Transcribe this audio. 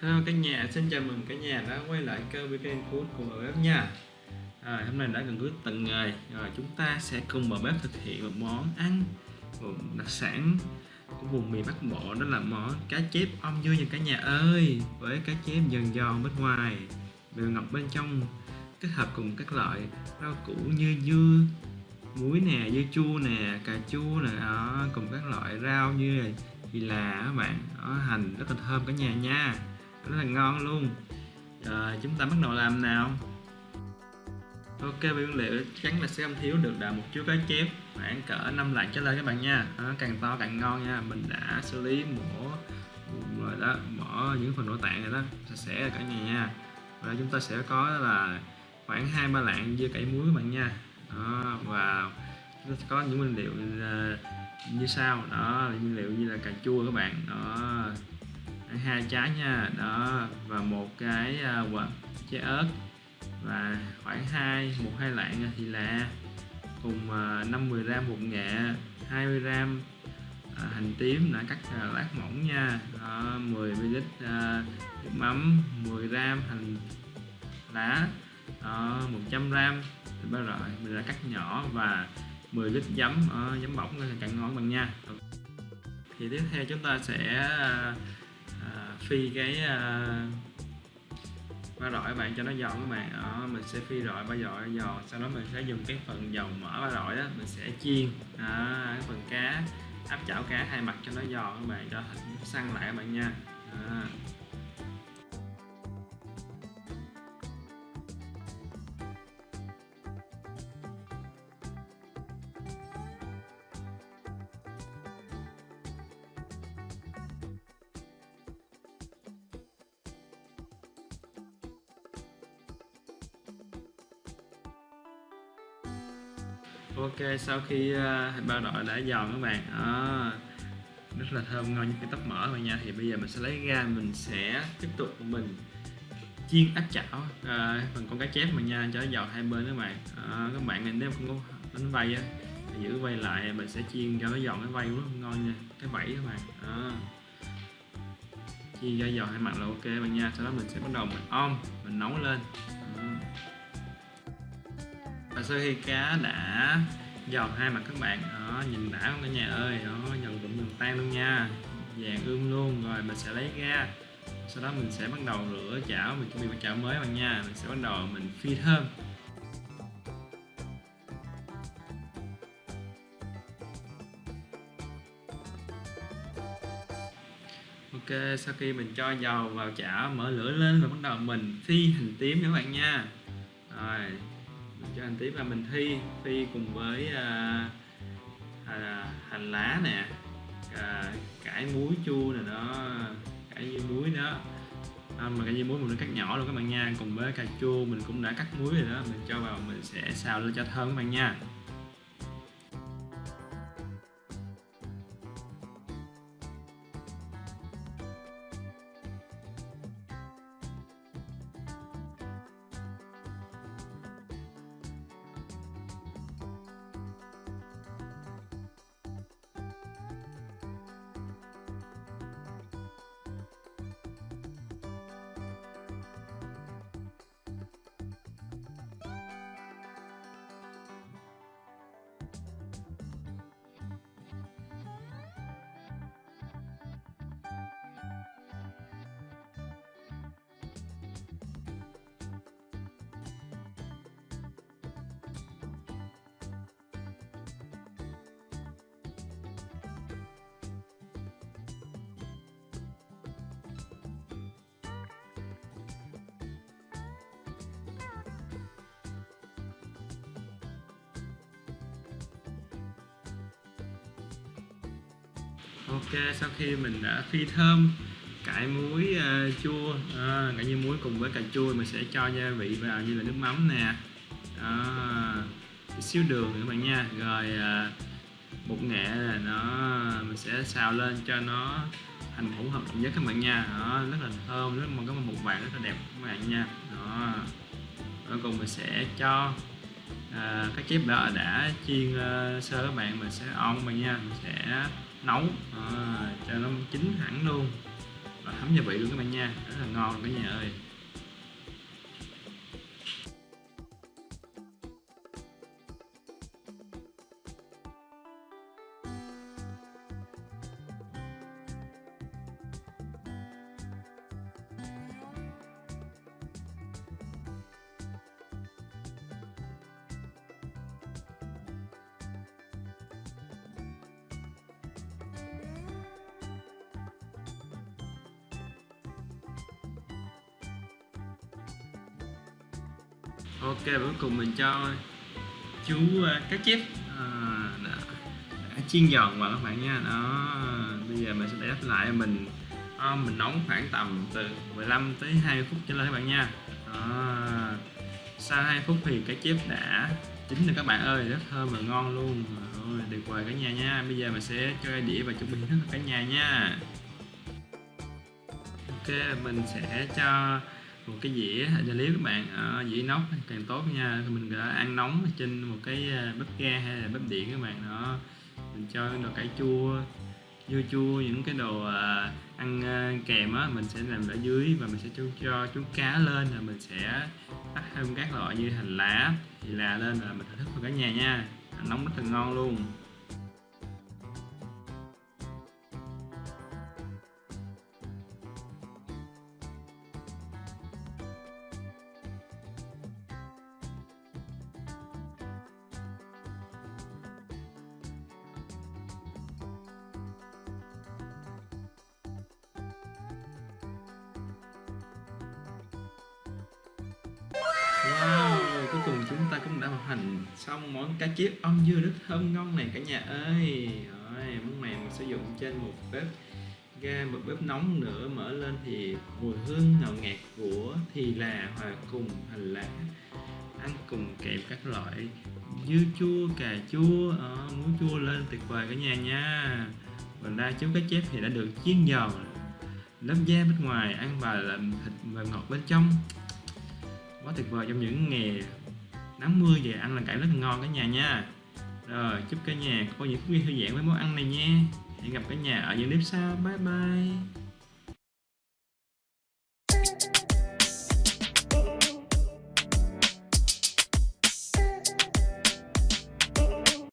Hello cả nhà, xin chào mừng cả nhà đã quay lại kênh VPN Food cùng bếp nha. À, Hôm nay đã gần cuối tuần rồi, rồi chúng ta sẽ cùng bà bếp thực hiện một món ăn một đặc sản của vùng miền Bắc Bộ đó là món cá chép om dưa nha cả nhà ơi với cá chép dần giòn bên ngoài đường ngọc bên trong kết hợp cùng các loại rau củ như dưa muối nè, dưa chua nè, cà chua nè đó, cùng các loại rau như này thì là các bạn. Đó, hành rất là thơm cả nhà nha rất là ngon luôn. Rồi chúng ta bắt đầu làm nào. Ok nguyên liệu chắc chắn là sẽ không thiếu được là một chú cá chép. Khoảng cỡ 5 lạng trở lên các bạn nha. Đó, càng to càng ngon nha. Mình đã xử lý mổ rồi đó bỏ những phần nội tạng rồi đó. Sạch sẽ cả nhà nha. Và chúng ta sẽ có là khoảng hai ba lạng dưa cải muối các bạn nha. Đó, và chúng ta có những nguyên liệu à, như sau. Đó nguyên liệu như là cà chua các bạn. Đó hai trái nha. Đó và một cái uh, trái ớt. Và khoảng hai một hai lạng thì là cùng à, uh, 50 gram bột nghệ 20 gram uh, hành tím đã cắt uh, lát mỏng nha. Đó, 10 ml uh, nước mắm 10 gram hành lá. Đó, 100 gram. Thịt ba rọi mình đã cắt nhỏ và 10 lít giấm uh, giấm bỏng càng ngon bằng nha. Thì tiếp theo chúng ta sẽ À, phi cái à, ba rọi bạn cho nó giòn các bạn. Đó, mình sẽ phi rọi ba rọi giòn sau đó mình sẽ dùng cái phần dầu mỡ ba rọi đó mình sẽ chiên. Đó, cái phần cá áp chảo cá hai mặt cho nó giòn các bạn. Cho thịt săn lại các bạn nha. Đó. Ok sau khi ờ, uh, bao đội đã giòn các bạn. À, rất là thơm ngon như cái tóc mỡ rồi nha. Thì bây giờ mình sẽ lấy ra mình sẽ tiếp tục mình chiên áp chảo. À, phần con cá chép mà nha cho nó giòn hai bên các bạn. À, các bạn nếu không có bánh vây á giữ vây lại mình sẽ chiên cho nó giòn cái vây rất ngon nha cái vảy các bạn. À. chiên cho giòn hai mặt là ok bạn nha. Sau đó mình sẽ bắt đầu mình om mình nấu lên sơ hi sau khi cá đã giòn hai mặt các bạn. Đó, nhìn đã không cả nhà ơi. Đó, dần cũng dần tan luôn nha. Vàng ươm luôn, rồi mình sẽ lấy ra. Sau đó mình sẽ bắt đầu rửa chảo, mình chuẩn bị một chảo mới bạn nha. Mình sẽ bắt đầu mình phi thơm. Ok, sau khi mình cho dầu vào chảo, mở lửa lên và bắt đầu mình phi hành tím các bạn nha. Rồi cho anh tím là mình thi phi cùng với à, à, hành lá nè à, cải muối chua nè đó cải dưa muối đó. À, mà cải dưa muối mình đã cắt nhỏ luôn các bạn nha cùng với cà chua mình cũng đã cắt muối rồi đó mình cho vào mình sẽ xào lên cho thơm các bạn nha. Ok sau khi mình đã phi thơm cải muối uh, chua à, cải như muối cùng với cà chua mình sẽ cho gia vị vào như là nước mắm nè. À, xíu đường nữa các bạn nha. Rồi uh, bột nghệ là nó mình sẽ xào lên cho nó thành hỗn hợp nhất các bạn nha. Đó, rất là thơm rất là có một vàng rất là đẹp các bạn nha. Đó cuối cùng mình sẽ cho à, các chép đã đã chiên uh, sơ các bạn mình sẽ on bạn nha. Mình sẽ nấu à, cho nó chín hẳn luôn. Và thấm gia vị luôn các bạn nha. Rất là ngon cả nhà ơi. Ok cuối cùng mình cho chú uh, cá chép à, đã, đã chiên giòn vào các bạn nha. Đó bây giờ mình sẽ để đắp lại mình à, mình nóng khoảng tầm từ 15 tới 20 phút trở lên các bạn nha. Đó. sau 2 phút thì cá chép đã chín rồi các bạn ơi rất thơm và ngon luôn. Rồi tuyệt vời cả nhà nha. Bây giờ mình sẽ cho cái đĩa và chuẩn bị thức cả nhà nha. Ok mình sẽ cho một cái dĩa cho liếp các bạn à, dĩa nóc càng tốt nha. Mình đã ăn nóng trên một cái à, bếp ga hay là bếp điện các bạn đó. Mình cho đồ cải chua dưa chua những cái đồ à, ăn à, kèm á mình sẽ làm ở dưới và mình sẽ cho, cho chú cá lên là mình sẽ tắt thêm các loại như hành lá thì là lên là mình thưởng thức vào cả nhà nha. Nóng rất là ngon luôn. cùng chúng ta cũng đã hoàn thành xong món cá chiếc ong dưa nước thơm ngon này cả nhà ơi. Rồi, món này mình sử dụng trên một bếp ga một bếp nóng nữa mở lên thì mùi hương ngào ngạt của thì là hòa cùng hành lá ăn cùng kèm các loại dưa chua cà chua à, muối chua lên tuyệt vời cả nhà nha. Mình ra chú cá chép thì đã được chiên giòn lớp da bên ngoài ăn và làm thịt và ngọt bên trong. Quá tuyệt vời trong những ngày 80 về ăn là cải rất là ngon cả nhà nha. Rồi, chúc cả nhà có những cái thư giãn với món ăn này nha. Hẹn gặp cả nhà ở những clip sau. Bye bye.